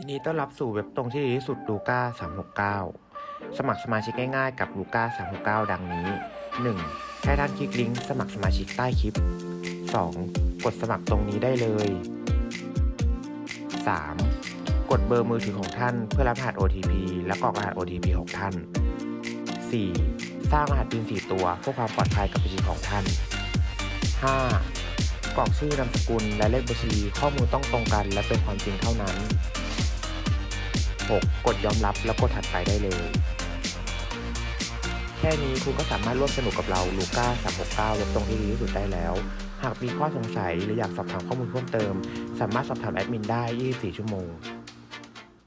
ยินดีต้อนรับสู่เว็บตรงที่ดีที่สุดลูก้า369 สมัครสมาชิกง่ายๆกับลูก้า369 ดังนี้ 1. แค่ท่านคลิกลิงก์สมัครสมาชิกใต้คลิป 2. กดสมัครตรงนี้ได้เลย 3. กดเบอร์มือถือของท่านเพื่อรับรหัส OTP และกรอกรหัส OTP ของท่าน 4. สร้างรหัส PIN 4ตัวเพื่อความปลอดภัยกับบัญชีของท่าน 5. กรอกชื่อนามสกุลและเลขบัญชีข้อมูลต้องตรงกัน และเป็นความจริงเท่านั้น 6. กดยอมรับแล้วกดถัดไปได้เลย แค่นี้คุณก็สามารถร่วมสนุกกับเราลูก้า369เว็บตรงที่ดีที่สุดได้แล้ว หากมีข้อสงสัยหรืออยากสอบถามข้อมูลเพิ่มเติม สามารถสอบถามแอดมินได้ 24 ชั่วโมง